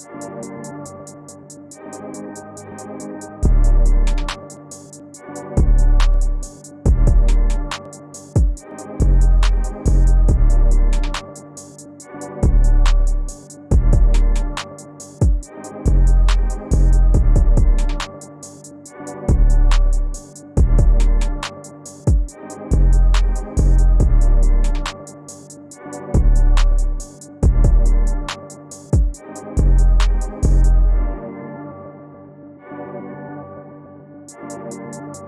Thank you. Música